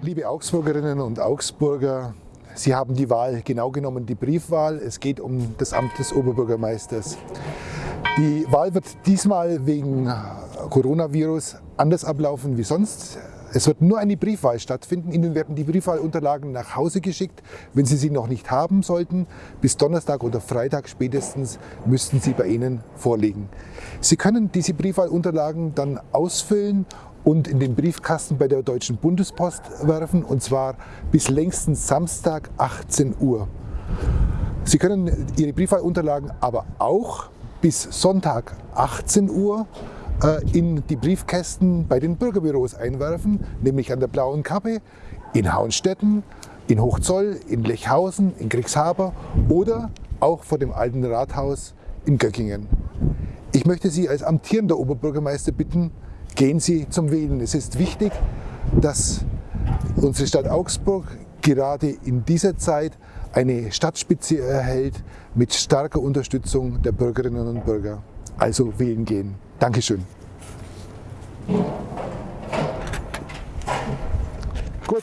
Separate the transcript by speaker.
Speaker 1: Liebe Augsburgerinnen und Augsburger, Sie haben die Wahl, genau genommen die Briefwahl. Es geht um das Amt des Oberbürgermeisters. Die Wahl wird diesmal wegen Coronavirus anders ablaufen wie sonst. Es wird nur eine Briefwahl stattfinden. Ihnen werden die Briefwahlunterlagen nach Hause geschickt. Wenn Sie sie noch nicht haben sollten, bis Donnerstag oder Freitag spätestens müssten sie bei Ihnen vorliegen. Sie können diese Briefwahlunterlagen dann ausfüllen und in den Briefkasten bei der Deutschen Bundespost werfen und zwar bis längstens Samstag 18 Uhr. Sie können Ihre Briefwahlunterlagen aber auch bis Sonntag 18 Uhr äh, in die Briefkästen bei den Bürgerbüros einwerfen, nämlich an der Blauen Kappe, in Hauenstetten, in Hochzoll, in Lechhausen, in Kriegshaber oder auch vor dem alten Rathaus in Göckingen. Ich möchte Sie als amtierender Oberbürgermeister bitten, gehen Sie zum Wählen. Es ist wichtig, dass unsere Stadt Augsburg gerade in dieser Zeit eine Stadtspitze erhält mit starker Unterstützung der Bürgerinnen und Bürger. Also wählen gehen. Dankeschön. Gut.